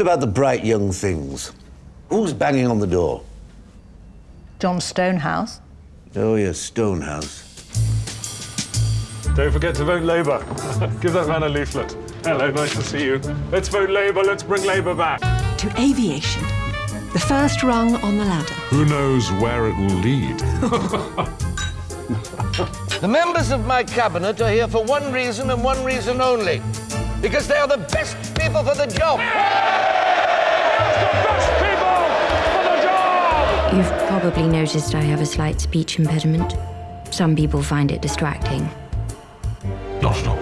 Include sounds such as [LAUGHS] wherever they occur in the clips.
What about the bright young things? Who's banging on the door? John Stonehouse. Oh, yes, Stonehouse. Don't forget to vote Labour. [LAUGHS] Give that man a leaflet. Hello, nice to see you. Let's vote Labour, let's bring Labour back. To aviation, the first rung on the ladder. Who knows where it will lead? [LAUGHS] The members of my cabinet are here for one reason and one reason only. Because they are the best people for the job. You've probably noticed I have a slight speech impediment. Some people find it distracting. Not at all.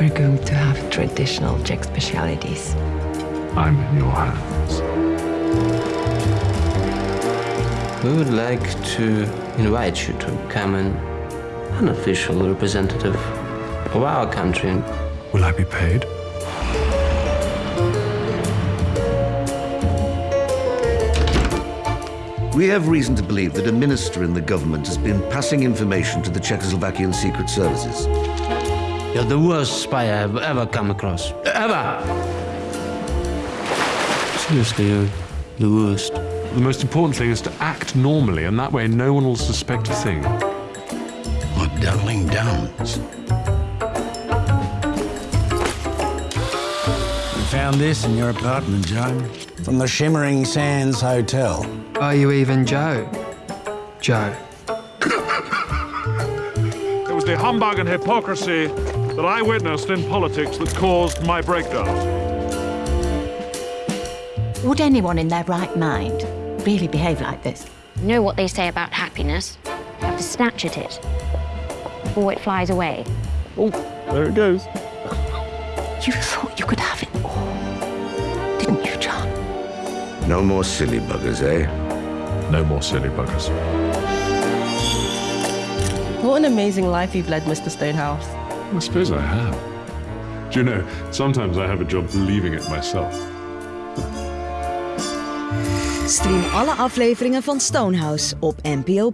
We're going to have traditional Czech specialities. I'm in your hands. We would like to invite you to become an unofficial representative of our country. Will I be paid? We have reason to believe that a minister in the government has been passing information to the Czechoslovakian secret services. You're the worst spy I've ever come across. Ever! Seriously, you're the worst. The most important thing is to act normally, and that way no one will suspect a thing. What Darling Downs? Found this in your apartment, Joe. From the Shimmering Sands Hotel. Are you even Joe? Joe. It was the humbug and hypocrisy that I witnessed in politics that caused my breakdown. Would anyone in their right mind really behave like this? You know what they say about happiness? You have to snatch at it before it flies away. Oh, there it goes. [LAUGHS] You thought you could have it all, didn't you, John? No more silly buggers, eh? No more silly buggers. What an amazing life you've led, Mr. Stonehouse. I suppose I have. Do you know, sometimes I have a job believing it myself. Stream alle afleveringen van Stonehouse op NPO+.